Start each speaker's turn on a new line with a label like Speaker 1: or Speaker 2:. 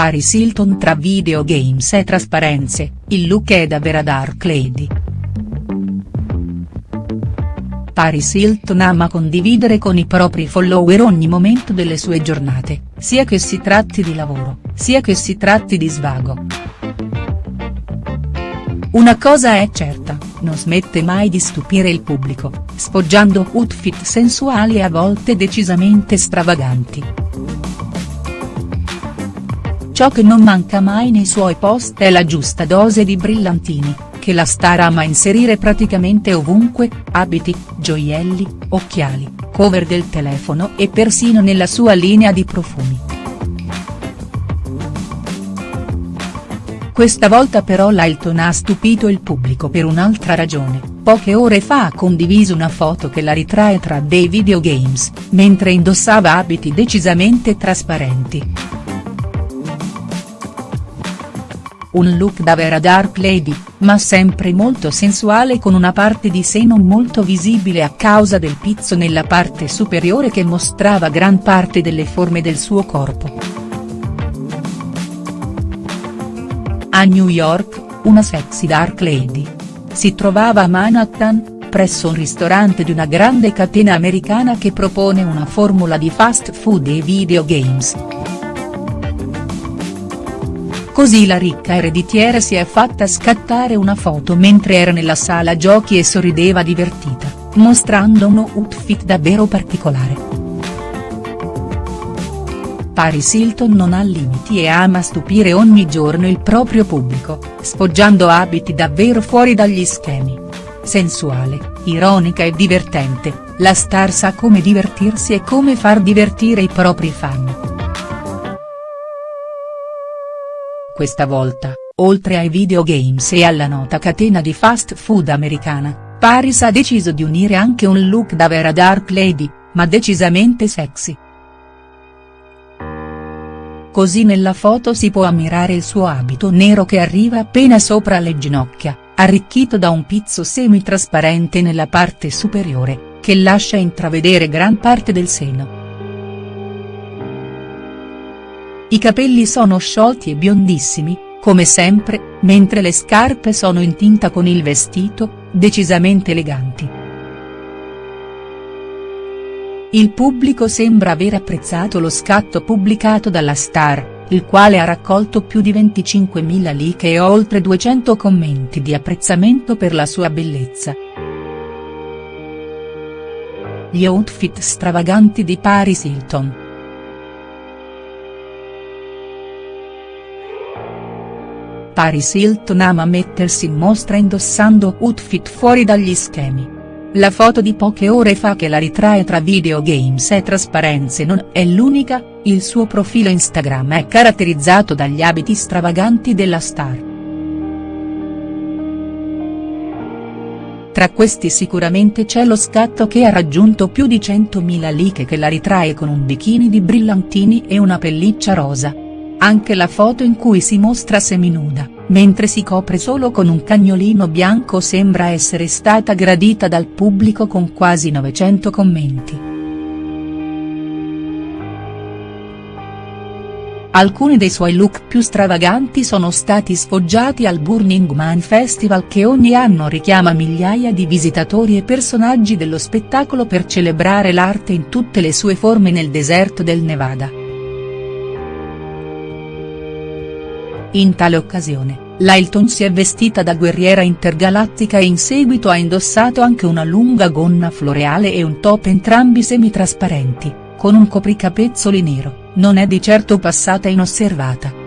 Speaker 1: Paris Hilton tra videogames e trasparenze, il look è da vera dark lady. Paris Hilton ama condividere con i propri follower ogni momento delle sue giornate, sia che si tratti di lavoro, sia che si tratti di svago. Una cosa è certa, non smette mai di stupire il pubblico, sfoggiando outfit sensuali e a volte decisamente stravaganti. Ciò che non manca mai nei suoi post è la giusta dose di brillantini, che la star ama inserire praticamente ovunque, abiti, gioielli, occhiali, cover del telefono e persino nella sua linea di profumi. Questa volta però l'Hilton ha stupito il pubblico per un'altra ragione, poche ore fa ha condiviso una foto che la ritrae tra dei videogames, mentre indossava abiti decisamente trasparenti. Un look da vera dark lady, ma sempre molto sensuale con una parte di seno molto visibile a causa del pizzo nella parte superiore che mostrava gran parte delle forme del suo corpo. A New York, una sexy dark lady. Si trovava a Manhattan, presso un ristorante di una grande catena americana che propone una formula di fast food e videogames. Così la ricca ereditiera si è fatta scattare una foto mentre era nella sala giochi e sorrideva divertita, mostrando uno outfit davvero particolare. Paris Hilton non ha limiti e ama stupire ogni giorno il proprio pubblico, sfoggiando abiti davvero fuori dagli schemi. Sensuale, ironica e divertente, la star sa come divertirsi e come far divertire i propri fan. Questa volta, oltre ai videogames e alla nota catena di fast food americana, Paris ha deciso di unire anche un look da vera dark lady, ma decisamente sexy. Così nella foto si può ammirare il suo abito nero che arriva appena sopra le ginocchia, arricchito da un pizzo semi-trasparente nella parte superiore, che lascia intravedere gran parte del seno. I capelli sono sciolti e biondissimi, come sempre, mentre le scarpe sono in tinta con il vestito, decisamente eleganti. Il pubblico sembra aver apprezzato lo scatto pubblicato dalla star, il quale ha raccolto più di 25.000 like e oltre 200 commenti di apprezzamento per la sua bellezza. Gli outfit stravaganti di Paris Hilton. Paris Hilton ama mettersi in mostra indossando outfit fuori dagli schemi. La foto di poche ore fa che la ritrae tra videogames e trasparenze non è l'unica, il suo profilo Instagram è caratterizzato dagli abiti stravaganti della star. Tra questi sicuramente c'è lo scatto che ha raggiunto più di 100.000 like che la ritrae con un bikini di brillantini e una pelliccia rosa. Anche la foto in cui si mostra seminuda, mentre si copre solo con un cagnolino bianco sembra essere stata gradita dal pubblico con quasi 900 commenti. Alcuni dei suoi look più stravaganti sono stati sfoggiati al Burning Man Festival che ogni anno richiama migliaia di visitatori e personaggi dello spettacolo per celebrare l'arte in tutte le sue forme nel deserto del Nevada. In tale occasione, Lylton si è vestita da guerriera intergalattica e in seguito ha indossato anche una lunga gonna floreale e un top entrambi semitrasparenti, con un copricapezzoli nero, non è di certo passata inosservata.